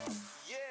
Yeah.